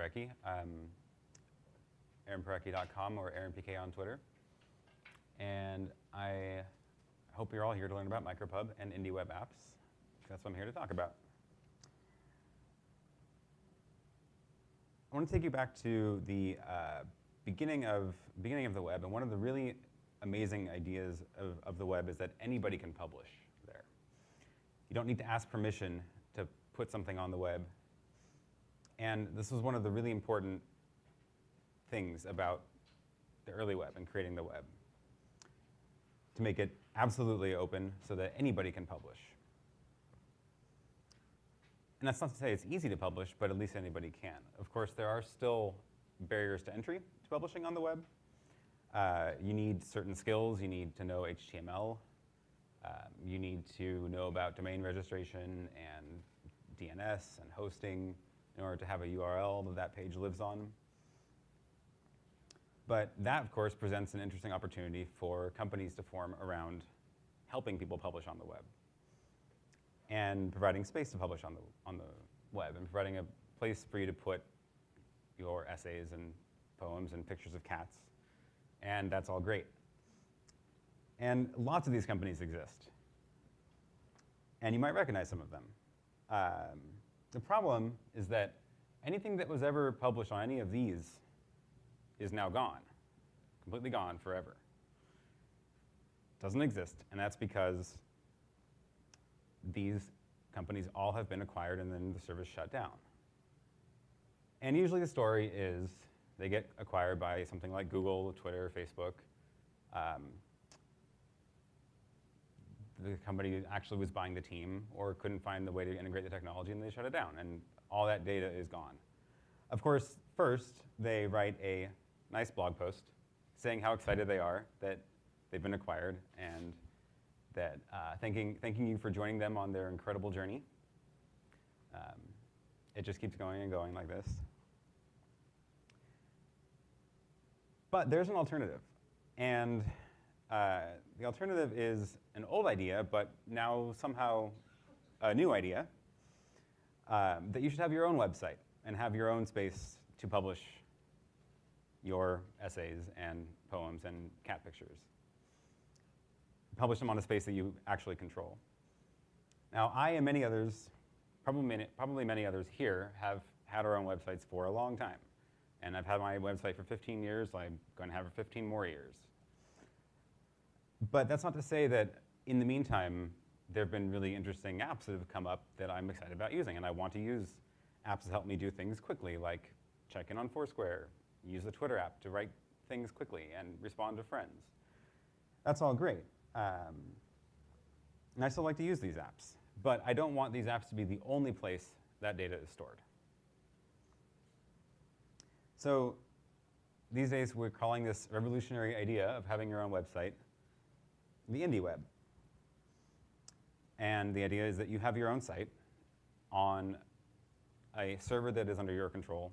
Parecki. Um, AaronParecki.com or AaronPK on Twitter. And I hope you're all here to learn about MicroPub and indie web apps. That's what I'm here to talk about. I want to take you back to the uh, beginning of beginning of the web, and one of the really amazing ideas of, of the web is that anybody can publish there. You don't need to ask permission to put something on the web. And this was one of the really important things about the early web and creating the web, to make it absolutely open so that anybody can publish. And that's not to say it's easy to publish, but at least anybody can. Of course, there are still barriers to entry to publishing on the web. Uh, you need certain skills. You need to know HTML. Um, you need to know about domain registration and DNS and hosting in order to have a URL that that page lives on. But that, of course, presents an interesting opportunity for companies to form around helping people publish on the web and providing space to publish on the, on the web and providing a place for you to put your essays and poems and pictures of cats. And that's all great. And lots of these companies exist. And you might recognize some of them. Um, the problem is that anything that was ever published on any of these is now gone, completely gone forever. Doesn't exist, and that's because these companies all have been acquired and then the service shut down. And usually the story is they get acquired by something like Google, Twitter, Facebook. Um, the company actually was buying the team or couldn't find the way to integrate the technology and they shut it down and all that data is gone. Of course, first they write a nice blog post saying how excited they are that they've been acquired and that uh, thanking, thanking you for joining them on their incredible journey. Um, it just keeps going and going like this. But there's an alternative. And uh, the alternative is an old idea, but now somehow a new idea, um, that you should have your own website and have your own space to publish your essays and poems and cat pictures. Publish them on a space that you actually control. Now, I and many others, probably many, probably many others here, have had our own websites for a long time. And I've had my website for 15 years. I'm going to have it 15 more years. But that's not to say that in the meantime, there have been really interesting apps that have come up that I'm excited about using. And I want to use apps that help me do things quickly, like check in on Foursquare, use the Twitter app to write things quickly and respond to friends. That's all great. Um, and I still like to use these apps. But I don't want these apps to be the only place that data is stored. So these days, we're calling this revolutionary idea of having your own website the indie web. And the idea is that you have your own site on a server that is under your control.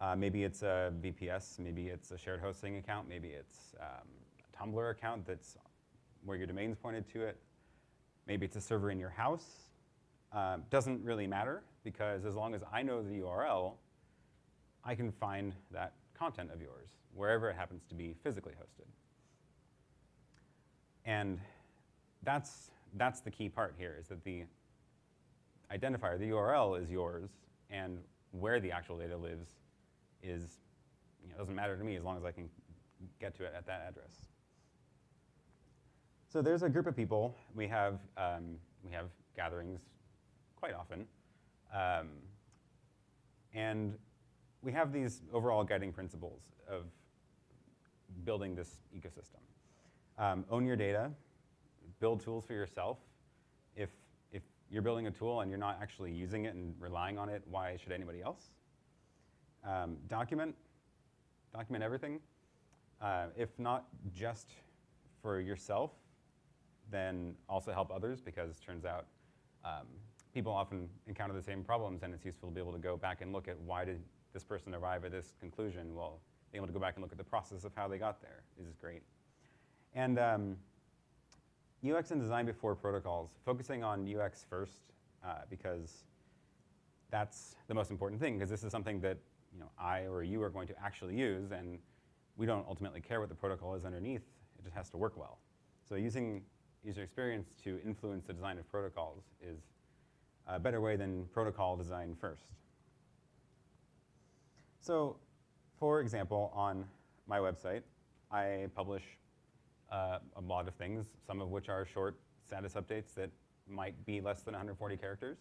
Uh, maybe it's a VPS, maybe it's a shared hosting account, maybe it's um, a Tumblr account that's where your domain's pointed to it. Maybe it's a server in your house. Uh, doesn't really matter because as long as I know the URL, I can find that content of yours wherever it happens to be physically hosted. And that's, that's the key part here is that the identifier, the URL is yours, and where the actual data lives is, you know, doesn't matter to me as long as I can get to it at that address. So there's a group of people. We have, um, we have gatherings quite often. Um, and we have these overall guiding principles of building this ecosystem. Um, own your data, build tools for yourself. If, if you're building a tool and you're not actually using it and relying on it, why should anybody else? Um, document, document everything. Uh, if not just for yourself, then also help others because it turns out um, people often encounter the same problems and it's useful to be able to go back and look at why did this person arrive at this conclusion. Well, being able to go back and look at the process of how they got there is great. And um, UX and design before protocols, focusing on UX first uh, because that's the most important thing because this is something that you know, I or you are going to actually use, and we don't ultimately care what the protocol is underneath. It just has to work well. So using user experience to influence the design of protocols is a better way than protocol design first. So, for example, on my website, I publish uh, a lot of things, some of which are short status updates that might be less than 140 characters.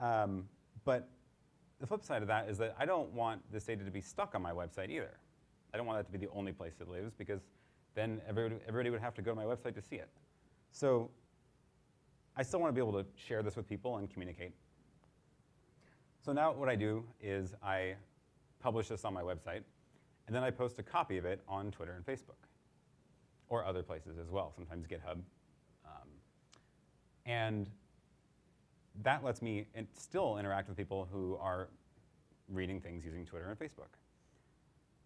Um, but the flip side of that is that I don't want this data to be stuck on my website either. I don't want that to be the only place it lives because then everybody, everybody would have to go to my website to see it. So I still want to be able to share this with people and communicate. So now what I do is I publish this on my website, and then I post a copy of it on Twitter and Facebook, or other places as well, sometimes GitHub. Um, and that lets me still interact with people who are reading things using Twitter and Facebook,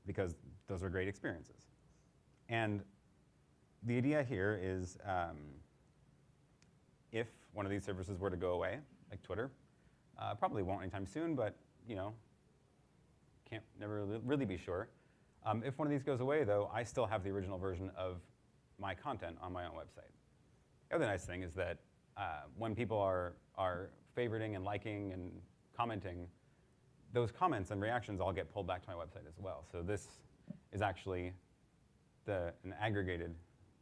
because those are great experiences. And the idea here is um, if one of these services were to go away, like Twitter, uh, probably won't anytime soon, but you know, can't never really be sure. Um, if one of these goes away, though, I still have the original version of my content on my own website. The other nice thing is that uh, when people are, are favoriting and liking and commenting, those comments and reactions all get pulled back to my website as well. So this is actually the, an aggregated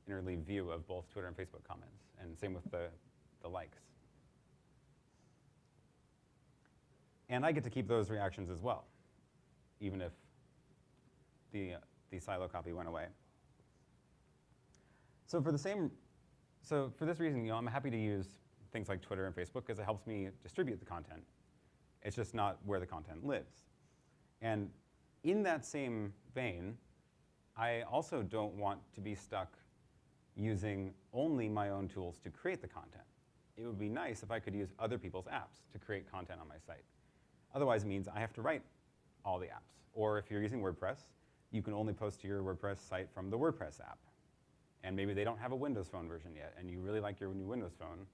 interleave view of both Twitter and Facebook comments, and same with the, the likes. And I get to keep those reactions as well, even if the, the silo copy went away. So for the same, so for this reason, you know, I'm happy to use things like Twitter and Facebook because it helps me distribute the content. It's just not where the content lives. And in that same vein, I also don't want to be stuck using only my own tools to create the content. It would be nice if I could use other people's apps to create content on my site. Otherwise, it means I have to write all the apps. Or if you're using WordPress, you can only post to your WordPress site from the WordPress app. And maybe they don't have a Windows Phone version yet, and you really like your new Windows Phone,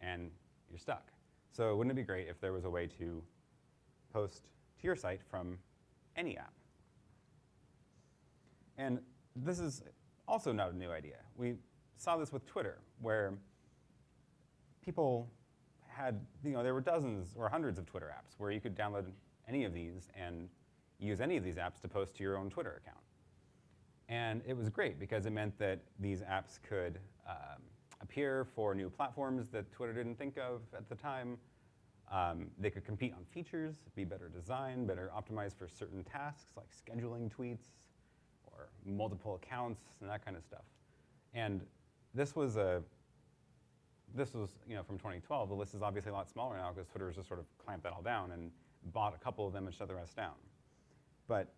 and you're stuck. So wouldn't it be great if there was a way to post to your site from any app? And this is also not a new idea. We saw this with Twitter, where people had, you know, there were dozens or hundreds of Twitter apps where you could download any of these and use any of these apps to post to your own Twitter account. And it was great because it meant that these apps could um, appear for new platforms that Twitter didn't think of at the time. Um, they could compete on features, be better designed, better optimized for certain tasks like scheduling tweets or multiple accounts and that kind of stuff. And this was a this was you know from 2012. The list is obviously a lot smaller now because Twitter has just sort of clamped that all down and bought a couple of them and shut the rest down. But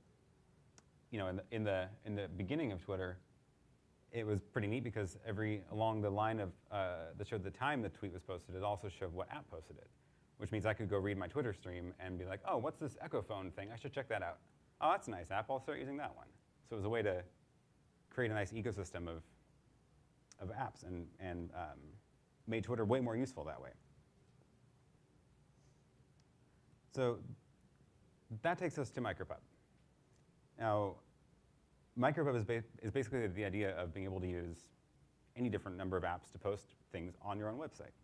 you know, in the, in the, in the beginning of Twitter, it was pretty neat because every along the line of uh, that showed the time the tweet was posted, it also showed what app posted it, which means I could go read my Twitter stream and be like, oh, what's this Echofon thing? I should check that out. Oh, that's a nice app. I'll start using that one. So it was a way to create a nice ecosystem of of apps and and um, made Twitter way more useful that way. So that takes us to MicroPub. Now, MicroPub is, ba is basically the idea of being able to use any different number of apps to post things on your own website.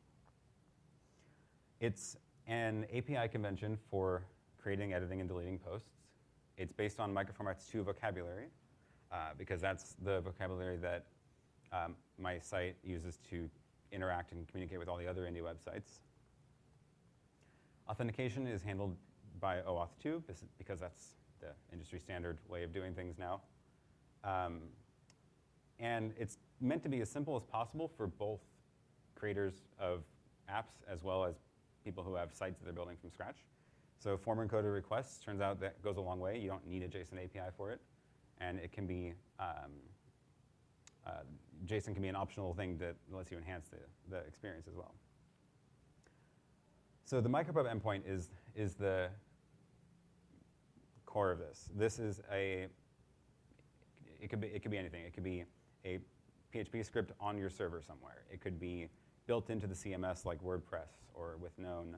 It's an API convention for creating, editing, and deleting posts. It's based on Microformats 2 vocabulary, uh, because that's the vocabulary that um, my site uses to interact and communicate with all the other indie websites. Authentication is handled by OAuth 2, because that's the industry standard way of doing things now. Um, and it's meant to be as simple as possible for both creators of apps as well as people who have sites that they're building from scratch. So form encoded requests turns out that goes a long way. You don't need a JSON API for it. And it can be, um, uh, JSON can be an optional thing that lets you enhance the, the experience as well. So the micropub endpoint is, is the core of this. This is a, it could be, it could be anything. It could be a PHP script on your server somewhere. It could be built into the CMS like WordPress or with Known.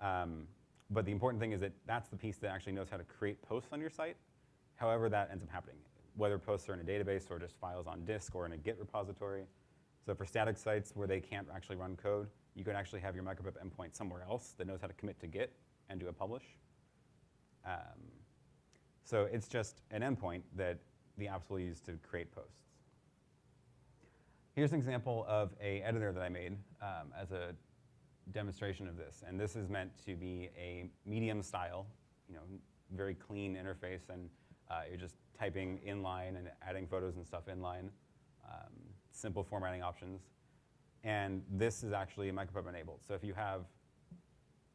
Um, but the important thing is that that's the piece that actually knows how to create posts on your site, however that ends up happening, whether posts are in a database or just files on disk or in a Git repository. So for static sites where they can't actually run code, you can actually have your micropub endpoint somewhere else that knows how to commit to Git and do a publish. Um, so it's just an endpoint that the apps will use to create posts. Here's an example of a editor that I made um, as a demonstration of this. And this is meant to be a medium style, you know, very clean interface. And uh, you're just typing inline and adding photos and stuff inline. Um, simple formatting options. And this is actually micropub enabled. So if you have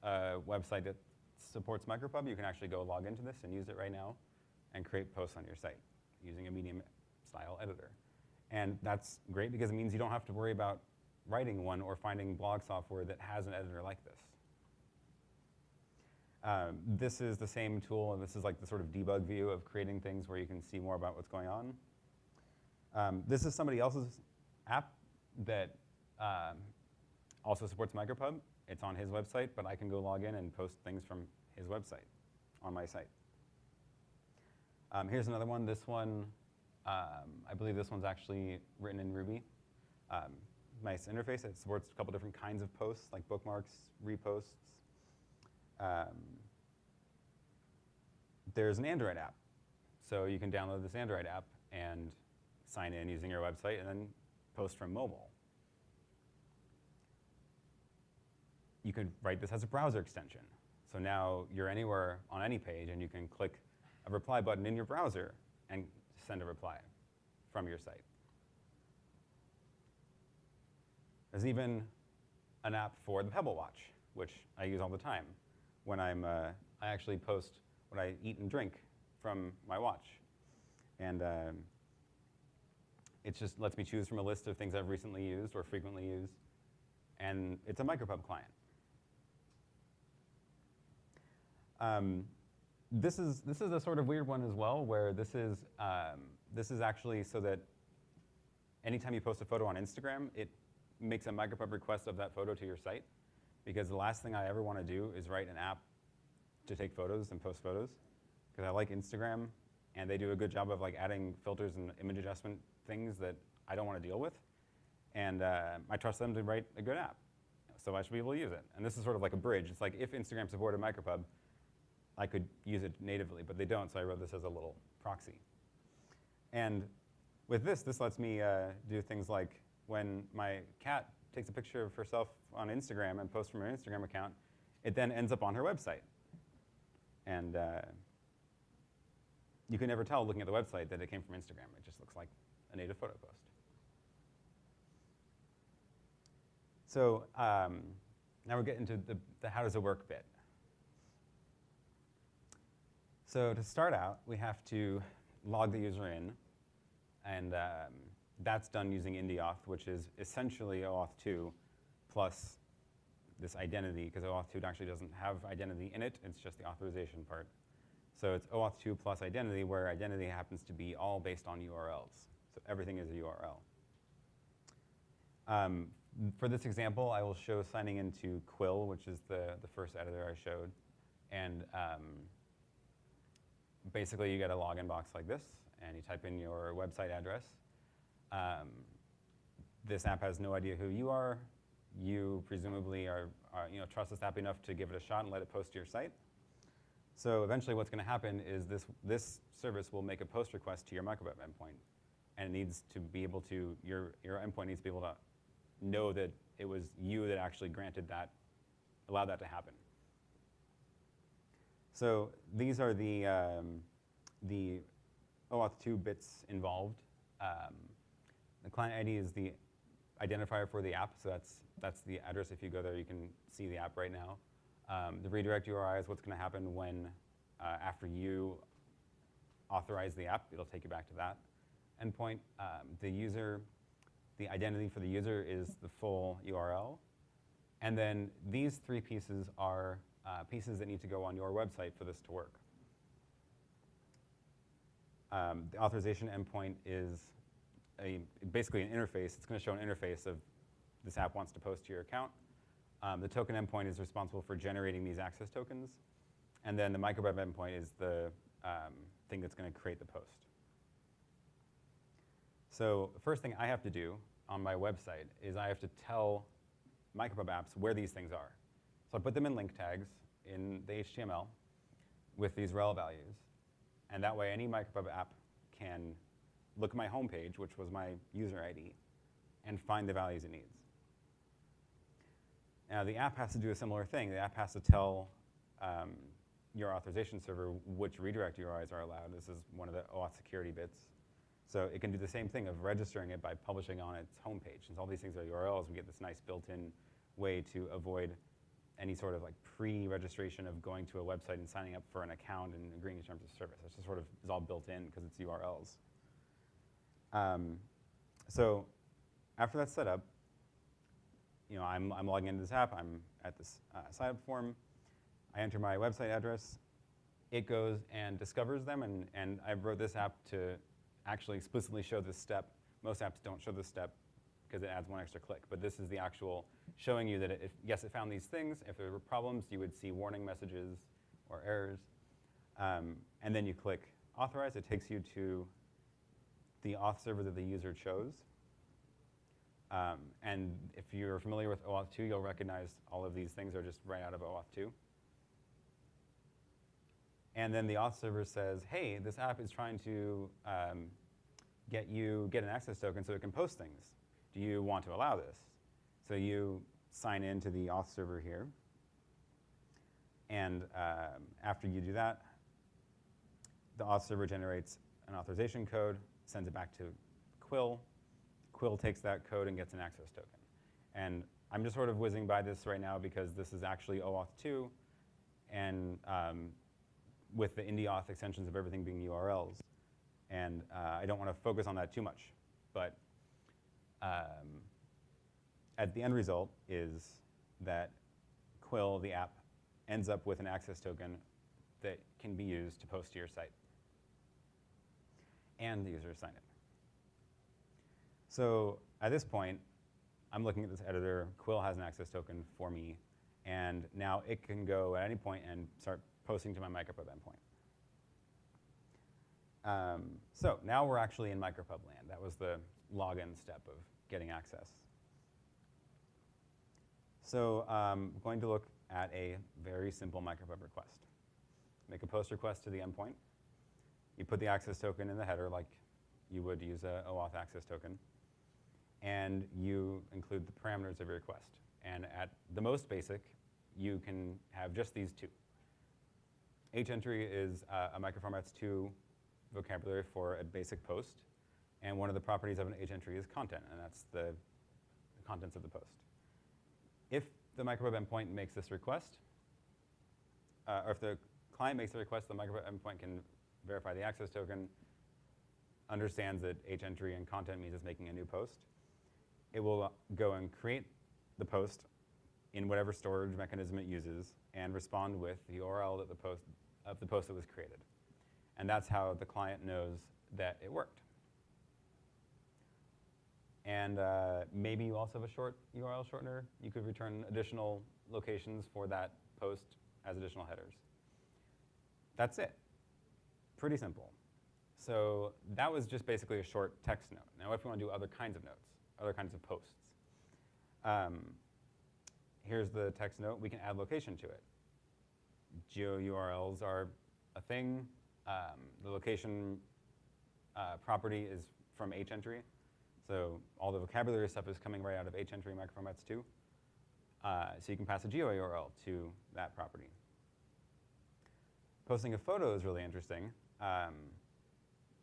a website that supports micropub, you can actually go log into this and use it right now and create posts on your site using a medium style editor. And that's great because it means you don't have to worry about writing one or finding blog software that has an editor like this. Um, this is the same tool, and this is like the sort of debug view of creating things where you can see more about what's going on. Um, this is somebody else's app that um, also supports micropub. It's on his website, but I can go log in and post things from his website on my site. Um, here's another one. This one um, I believe this one's actually written in Ruby. Um, nice interface. It supports a couple different kinds of posts, like bookmarks, reposts. Um, there's an Android app. So you can download this Android app and sign in using your website and then post from mobile. You could write this as a browser extension. So now you're anywhere on any page and you can click a reply button in your browser and send a reply from your site. There's even an app for the Pebble Watch, which I use all the time. When I'm, uh, I actually post what I eat and drink from my watch. And um, it just lets me choose from a list of things I've recently used or frequently used. And it's a micropub client. Um, this is this is a sort of weird one as well, where this is um, this is actually so that anytime you post a photo on Instagram, it makes a micropub request of that photo to your site, because the last thing I ever want to do is write an app to take photos and post photos, because I like Instagram, and they do a good job of like adding filters and image adjustment things that I don't want to deal with, and uh, I trust them to write a good app, so I should be able to use it. And this is sort of like a bridge. It's like if Instagram supported micropub, I could use it natively, but they don't, so I wrote this as a little proxy. And with this, this lets me uh, do things like when my cat takes a picture of herself on Instagram and posts from her Instagram account, it then ends up on her website. And uh, you can never tell looking at the website that it came from Instagram. It just looks like a native photo post. So um, now we're getting to the, the how does it work bit. So to start out, we have to log the user in, and um, that's done using IndieAuth, which is essentially OAuth 2 plus this identity, because OAuth 2 actually doesn't have identity in it, it's just the authorization part. So it's OAuth 2 plus identity, where identity happens to be all based on URLs. So everything is a URL. Um, for this example, I will show signing into Quill, which is the, the first editor I showed. And um, basically you get a login box like this, and you type in your website address. Um, this app has no idea who you are. You presumably are, are, you know, trust this app enough to give it a shot and let it post to your site. So eventually what's going to happen is this, this service will make a post request to your micropub endpoint. And it needs to be able to, your, your endpoint needs to be able to know that it was you that actually granted that, allowed that to happen. So these are the, um, the OAuth 2 bits involved. Um, the client ID is the identifier for the app, so that's, that's the address. If you go there, you can see the app right now. Um, the redirect URI is what's going to happen when, uh, after you authorize the app, it'll take you back to that endpoint. Um, the user, the identity for the user is the full URL. And then these three pieces are uh, pieces that need to go on your website for this to work. Um, the authorization endpoint is a, basically an interface. It's going to show an interface of this app wants to post to your account. Um, the token endpoint is responsible for generating these access tokens, and then the micropub endpoint is the um, thing that's going to create the post. So the first thing I have to do on my website is I have to tell micropub apps where these things are. So I put them in link tags in the HTML with these rel values, and that way any micropub app can look at my home page, which was my user ID, and find the values it needs. Now the app has to do a similar thing. The app has to tell um, your authorization server which redirect URIs are allowed. This is one of the OAuth security bits. So it can do the same thing of registering it by publishing on its homepage. Since all these things are URLs, we get this nice built-in way to avoid any sort of like pre-registration of going to a website and signing up for an account and agreeing to terms of service. It's just sort of is all built in because it's URLs. Um, so after that's set up, you know, I'm, I'm logging into this app. I'm at this uh, sign up form. I enter my website address. It goes and discovers them, and, and I wrote this app to actually explicitly show this step. Most apps don't show this step because it adds one extra click, but this is the actual showing you that if, yes, it found these things. If there were problems, you would see warning messages or errors. Um, and then you click authorize. It takes you to the auth server that the user chose. Um, and if you're familiar with OAuth 2, you'll recognize all of these things are just right out of OAuth 2. And then the auth server says, hey, this app is trying to um, get you get an access token so it can post things. Do you want to allow this? So you sign in to the auth server here. And um, after you do that, the auth server generates an authorization code, sends it back to Quill. Quill takes that code and gets an access token. And I'm just sort of whizzing by this right now because this is actually OAuth 2. And um, with the IndieAuth extensions of everything being URLs. And uh, I don't want to focus on that too much. But um, at the end result is that Quill, the app, ends up with an access token that can be used to post to your site. And the user sign it. So at this point, I'm looking at this editor. Quill has an access token for me. And now it can go at any point and start posting to my micropub endpoint. Um, so now we're actually in micropub land. That was the login step of getting access. So I'm um, going to look at a very simple micropub request. Make a post request to the endpoint. You put the access token in the header like you would use a OAuth access token. And you include the parameters of your request. And at the most basic, you can have just these two. H-entry is uh, a microformats 2 vocabulary for a basic post. And one of the properties of an H-entry is content, and that's the, the contents of the post. If the micropub endpoint makes this request, uh, or if the client makes the request, the micropub endpoint can verify the access token, understands that H-entry and content means it's making a new post. It will go and create the post in whatever storage mechanism it uses and respond with the URL that the post, of the post that was created. And that's how the client knows that it worked. And uh, maybe you also have a short URL shortener. You could return additional locations for that post as additional headers. That's it. Pretty simple. So that was just basically a short text note. Now if we want to do other kinds of notes, other kinds of posts, um, here's the text note. We can add location to it. Geo URLs are a thing. Um, the location uh, property is from H-entry. So all the vocabulary stuff is coming right out of H-entry microformats 2. Uh, so you can pass a geo URL to that property. Posting a photo is really interesting. Um,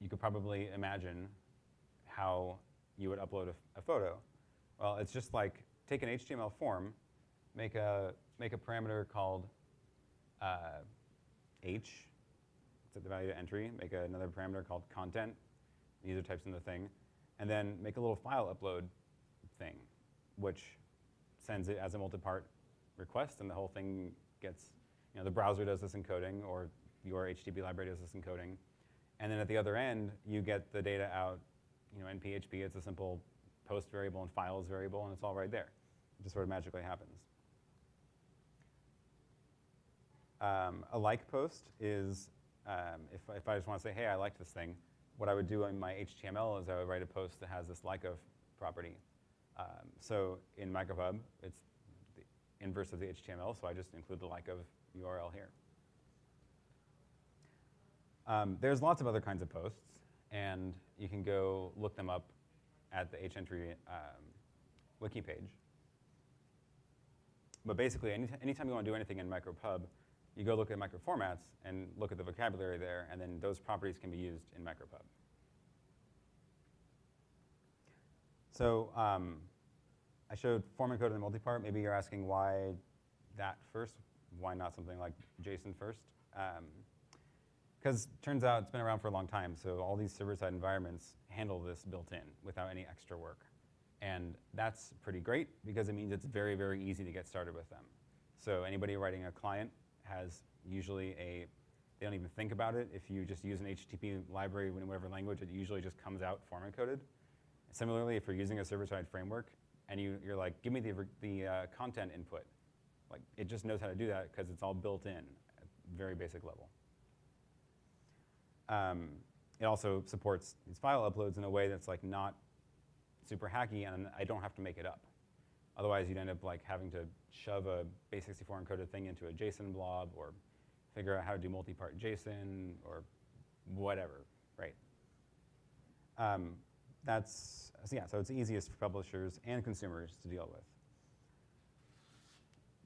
you could probably imagine how you would upload a, a, photo. Well, it's just like take an HTML form, make a, make a parameter called uh, h, set the value to entry, make another parameter called content, user types in the thing, and then make a little file upload thing, which sends it as a multi-part request, and the whole thing gets, you know, the browser does this encoding, or your HTTP library does this encoding, and then at the other end, you get the data out, you know, in PHP, it's a simple post variable and files variable, and it's all right there. It just sort of magically happens. Um, a like post is um, if, if I just want to say, hey, I like this thing, what I would do in my HTML is I would write a post that has this like of property. Um, so in micropub, it's the inverse of the HTML, so I just include the like of URL here. Um, there's lots of other kinds of posts, and you can go look them up at the hentry um, wiki page. But basically, any anytime you want to do anything in micropub, you go look at microformats and look at the vocabulary there, and then those properties can be used in micropub. So um, I showed form encoded and multipart. Maybe you're asking why that first? Why not something like JSON first? Because um, turns out it's been around for a long time, so all these server-side environments handle this built in without any extra work. And that's pretty great because it means it's very, very easy to get started with them. So anybody writing a client has usually a, they don't even think about it. If you just use an HTTP library in whatever language, it usually just comes out form encoded. Similarly, if you're using a server-side framework and you, you're like, give me the, the uh, content input, like it just knows how to do that because it's all built in at very basic level. Um, it also supports these file uploads in a way that's like not super hacky and I don't have to make it up. Otherwise, you'd end up like having to shove a base64 encoded thing into a JSON blob or figure out how to do multi-part JSON or whatever, right? Um, that's, so yeah, so it's easiest for publishers and consumers to deal with.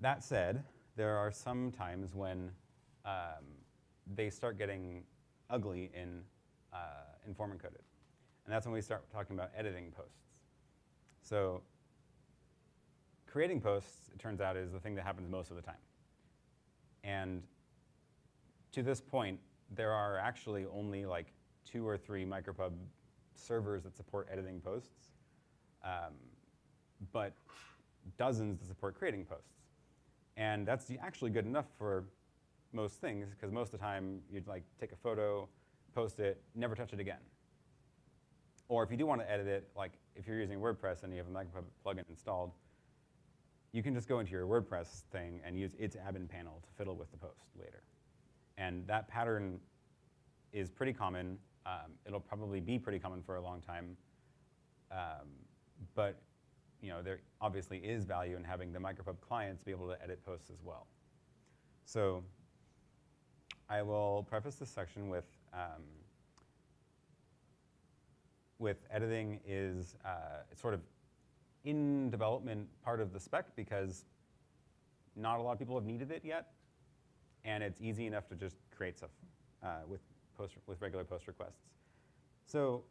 That said, there are some times when um, they start getting ugly in, uh, in form encoded. And that's when we start talking about editing posts. So creating posts, it turns out, is the thing that happens most of the time. And to this point, there are actually only like two or three micropub servers that support editing posts, um, but dozens that support creating posts. And that's actually good enough for most things, because most of the time you'd like take a photo, post it, never touch it again. Or if you do want to edit it, like if you're using WordPress and you have a micropub plugin installed, you can just go into your WordPress thing and use its admin panel to fiddle with the post later. And that pattern is pretty common. Um, it'll probably be pretty common for a long time. Um, but you know, there obviously is value in having the micropub clients be able to edit posts as well. So I will preface this section with um, with editing is uh, sort of in development part of the spec because not a lot of people have needed it yet, and it's easy enough to just create stuff uh, with, post, with regular post requests. So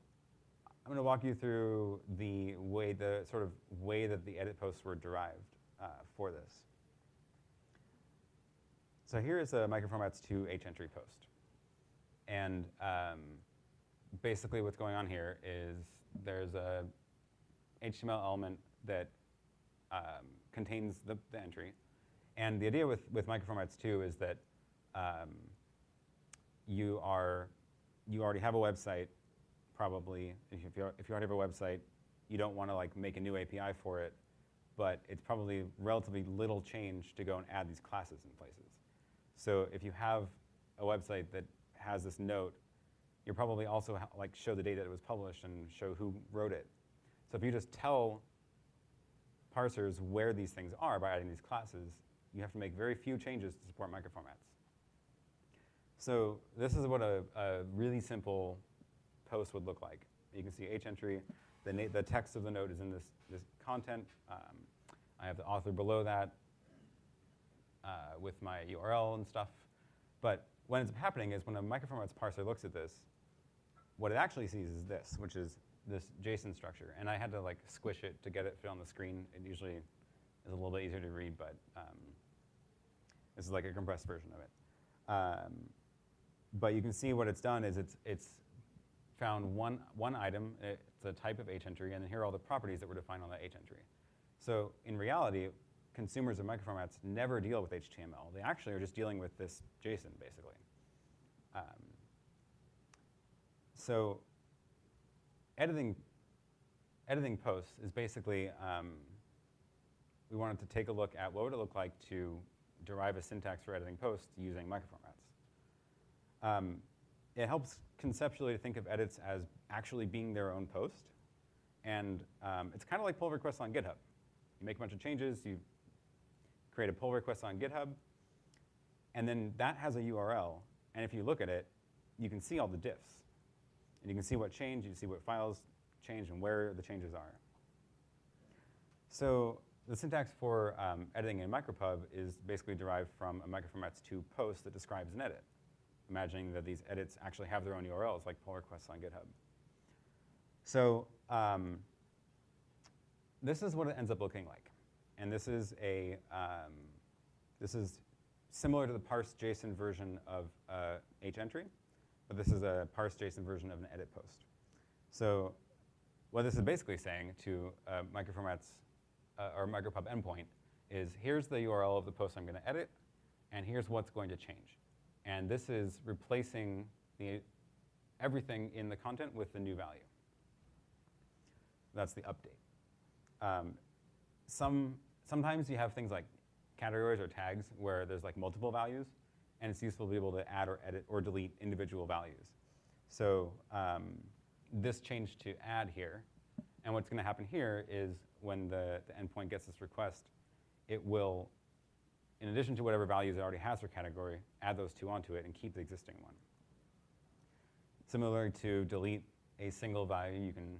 I'm going to walk you through the way, the sort of way that the edit posts were derived uh, for this. So here is a microformats 2 hentry post. And um, basically what's going on here is there's a HTML element that um, contains the, the, entry. And the idea with, with microformats 2 is that um, you are you already have a website, probably. If you, if you already have a website, you don't want to like make a new API for it, but it's probably relatively little change to go and add these classes in places. So if you have a website that has this note, you're probably also like show the date that it was published and show who wrote it. So if you just tell parsers where these things are by adding these classes, you have to make very few changes to support microformats. So this is what a, a really simple post would look like. You can see hentry. The, the text of the note is in this, this content. Um, I have the author below that uh, with my URL and stuff. But what ends up happening is when a microformats parser looks at this, what it actually sees is this, which is this JSON structure. And I had to like squish it to get it fit on the screen. It usually is a little bit easier to read, but um, this is like a compressed version of it. Um, but you can see what it's done is it's, it's found one, one item, it's a type of hentry, and then here are all the properties that were defined on that hentry. So in reality, consumers of microformats never deal with HTML. They actually are just dealing with this JSON, basically. Um, so editing, editing posts is basically, um, we wanted to take a look at what would it look like to derive a syntax for editing posts using microformats. Um, it helps conceptually to think of edits as actually being their own post. And um, it's kind of like pull requests on GitHub. You make a bunch of changes, you create a pull request on GitHub, and then that has a URL. And if you look at it, you can see all the diffs. And you can see what changed, you can see what files changed, and where the changes are. So the syntax for um, editing in micropub is basically derived from a microformats2 post that describes an edit, imagining that these edits actually have their own URLs, like pull requests on GitHub. So um, this is what it ends up looking like. And this is a, um, this is similar to the parse JSON version of uh, hentry, but this is a parse JSON version of an edit post. So what this is basically saying to uh, microformats uh, or micropub endpoint is here's the URL of the post I'm going to edit, and here's what's going to change. And this is replacing the, everything in the content with the new value. That's the update. Um, some, sometimes you have things like categories or tags where there's like multiple values, and it's useful to be able to add or edit or delete individual values. So um, this change to add here, and what's going to happen here is when the, the endpoint gets this request, it will, in addition to whatever values it already has for category, add those two onto it and keep the existing one. Similar to delete a single value, you can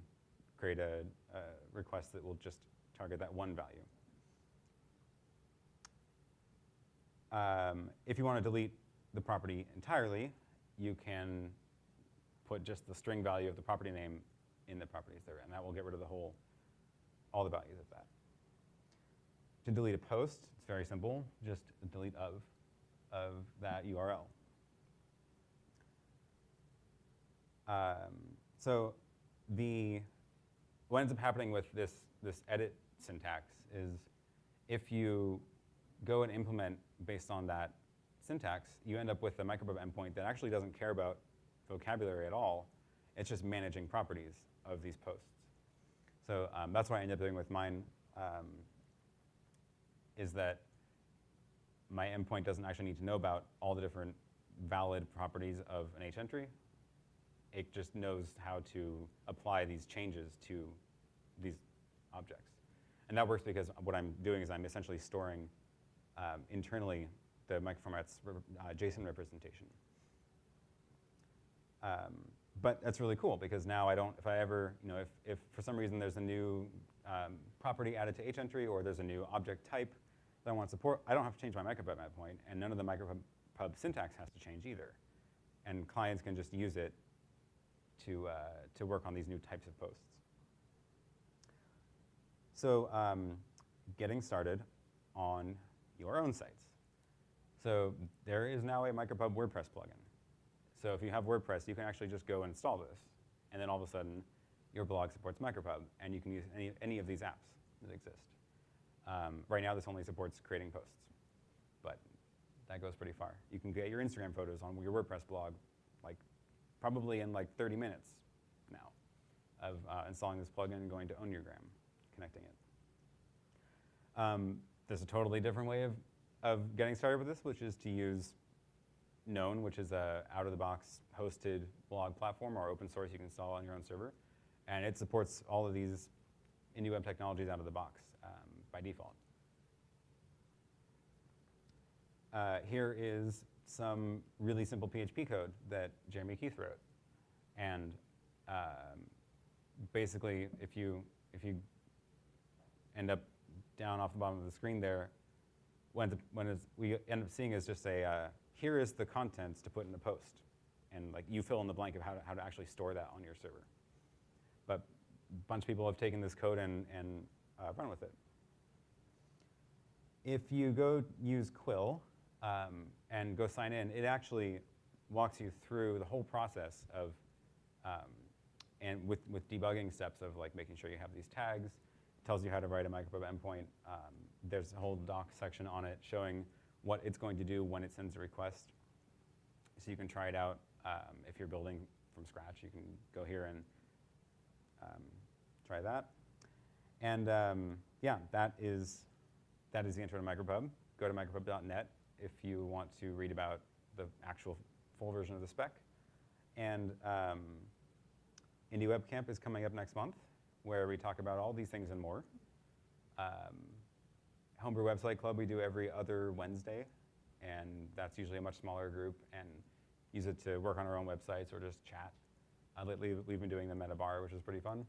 create a, a request that will just target that one value. Um, if you want to delete the property entirely, you can put just the string value of the property name in the properties there, and that will get rid of the whole, all the values of that. To delete a post, it's very simple, just delete of, of that URL. Um, so the, what ends up happening with this, this edit syntax is if you go and implement based on that syntax, you end up with a micropub endpoint that actually doesn't care about vocabulary at all. It's just managing properties of these posts. So um, that's what I ended up doing with mine, um, is that my endpoint doesn't actually need to know about all the different valid properties of an H entry. It just knows how to apply these changes to these objects. And that works because what I'm doing is I'm essentially storing um, internally the microformats uh, JSON representation. Um, but that's really cool because now I don't, if I ever, you know, if, if for some reason there's a new um, property added to hentry or there's a new object type that I want to support, I don't have to change my micropub endpoint, and none of the micropub syntax has to change either. And clients can just use it to, uh, to work on these new types of posts. So um, getting started on your own sites. So there is now a micropub WordPress plugin. So if you have WordPress, you can actually just go and install this, and then all of a sudden, your blog supports micropub, and you can use any, any of these apps that exist. Um, right now, this only supports creating posts, but that goes pretty far. You can get your Instagram photos on your WordPress blog, like probably in like 30 minutes now of uh, installing this plugin and going to OwnYourGram, connecting it. Um, there's a totally different way of, of getting started with this, which is to use Known, which is a out-of-the-box hosted blog platform or open source you can install on your own server. And it supports all of these indie web technologies out of the box um, by default. Uh, here is some really simple PHP code that Jeremy Keith wrote. And um, basically, if you, if you end up down off the bottom of the screen there, when, the, we end up seeing is just a, uh, here is the contents to put in the post. And like you fill in the blank of how to, how to actually store that on your server. But a bunch of people have taken this code and, and uh, run with it. If you go use Quill um, and go sign in, it actually walks you through the whole process of, um, and with, with debugging steps of like making sure you have these tags, tells you how to write a micropub endpoint. Um, there's a whole doc section on it showing what it's going to do when it sends a request. So you can try it out. Um, if you're building from scratch, you can go here and um, try that. And um, yeah, that is, that is the intro to Micropub. go to micropub.net if you want to read about the actual full version of the spec. And um, is coming up next month, where we talk about all these things and more. Um, Homebrew Website Club we do every other Wednesday, and that's usually a much smaller group, and use it to work on our own websites or just chat. Uh, lately, we've been doing them at a bar, which is pretty fun.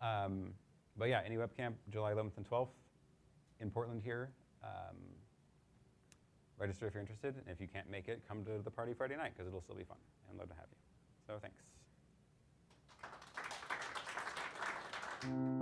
Um, but yeah, IndieWebCamp, July 11th and 12th in Portland here. Um, register if you're interested, and if you can't make it, come to the party Friday night, because it'll still be fun, and love to have you. So thanks. thank you